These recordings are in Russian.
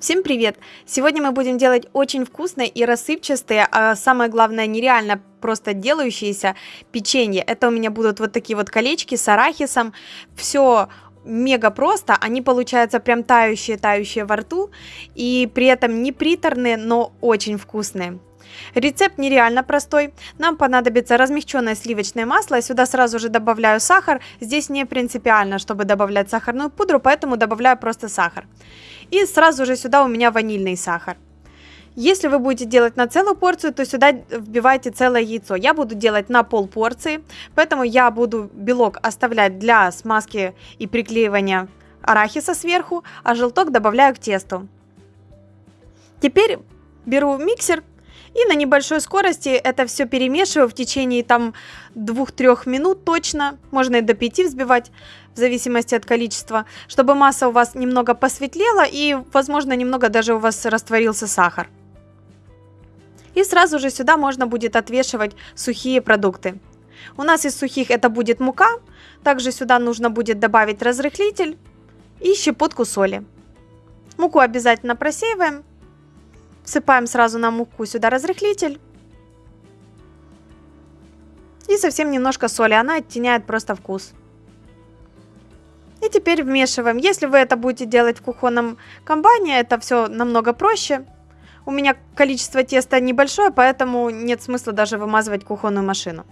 Всем привет! Сегодня мы будем делать очень вкусные и рассыпчатые, а самое главное нереально просто делающиеся печенье. Это у меня будут вот такие вот колечки с арахисом. Все мега просто, они получаются прям тающие-тающие во рту и при этом не приторные, но очень вкусные. Рецепт нереально простой. Нам понадобится размягченное сливочное масло. Сюда сразу же добавляю сахар. Здесь не принципиально, чтобы добавлять сахарную пудру, поэтому добавляю просто сахар. И сразу же сюда у меня ванильный сахар. Если вы будете делать на целую порцию, то сюда вбивайте целое яйцо. Я буду делать на пол порции, поэтому я буду белок оставлять для смазки и приклеивания арахиса сверху, а желток добавляю к тесту. Теперь беру миксер и на небольшой скорости это все перемешиваю в течение там 2-3 минут точно, можно и до 5 взбивать, в зависимости от количества, чтобы масса у вас немного посветлела и, возможно, немного даже у вас растворился сахар. И сразу же сюда можно будет отвешивать сухие продукты. У нас из сухих это будет мука, также сюда нужно будет добавить разрыхлитель и щепотку соли. Муку обязательно просеиваем Всыпаем сразу на муку сюда разрыхлитель. И совсем немножко соли, она оттеняет просто вкус. И теперь вмешиваем. Если вы это будете делать в кухонном комбайне, это все намного проще. У меня количество теста небольшое, поэтому нет смысла даже вымазывать кухонную машину.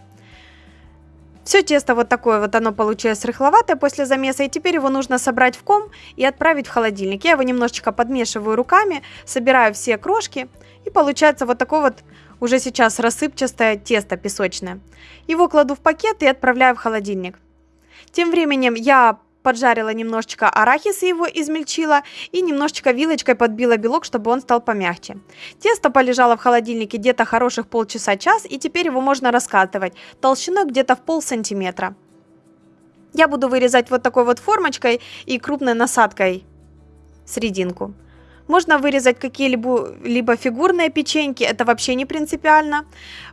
Все тесто вот такое вот оно получилось рыхловатое после замеса, и теперь его нужно собрать в ком и отправить в холодильник. Я его немножечко подмешиваю руками, собираю все крошки, и получается вот такое вот уже сейчас рассыпчатое тесто песочное. Его кладу в пакет и отправляю в холодильник. Тем временем я поджарила немножечко арахис и его измельчила, и немножечко вилочкой подбила белок, чтобы он стал помягче. Тесто полежало в холодильнике где-то хороших полчаса-час, и теперь его можно раскатывать толщиной где-то в пол сантиметра. Я буду вырезать вот такой вот формочкой и крупной насадкой серединку. Можно вырезать какие-либо либо фигурные печеньки, это вообще не принципиально.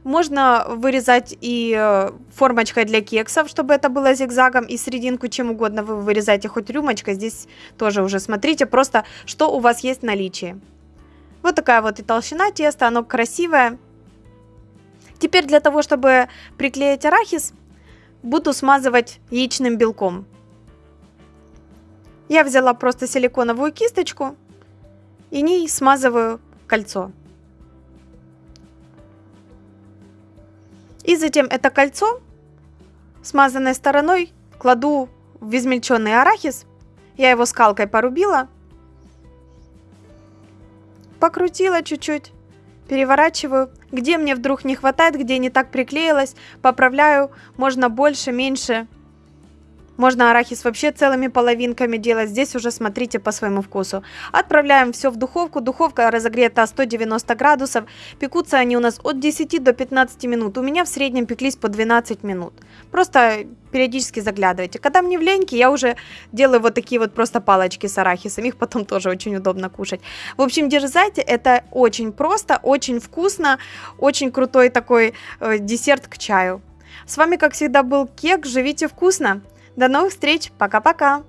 Можно вырезать и э, формочкой для кексов, чтобы это было зигзагом, и серединку чем угодно вы вырезаете, хоть рюмочкой, здесь тоже уже смотрите просто, что у вас есть в наличии. Вот такая вот и толщина теста, оно красивое. Теперь для того, чтобы приклеить арахис, буду смазывать яичным белком. Я взяла просто силиконовую кисточку и ней смазываю кольцо. И затем это кольцо смазанной стороной кладу в измельченный арахис. Я его скалкой порубила. Покрутила чуть-чуть. Переворачиваю. Где мне вдруг не хватает, где не так приклеилось, поправляю. Можно больше, меньше. Можно арахис вообще целыми половинками делать. Здесь уже смотрите по своему вкусу. Отправляем все в духовку. Духовка разогрета 190 градусов. Пекутся они у нас от 10 до 15 минут. У меня в среднем пеклись по 12 минут. Просто периодически заглядывайте. Когда мне в леньке, я уже делаю вот такие вот просто палочки с арахисом. Их потом тоже очень удобно кушать. В общем, дерзайте. Это очень просто, очень вкусно. Очень крутой такой э, десерт к чаю. С вами, как всегда, был Кек. Живите вкусно! До новых встреч. Пока-пока.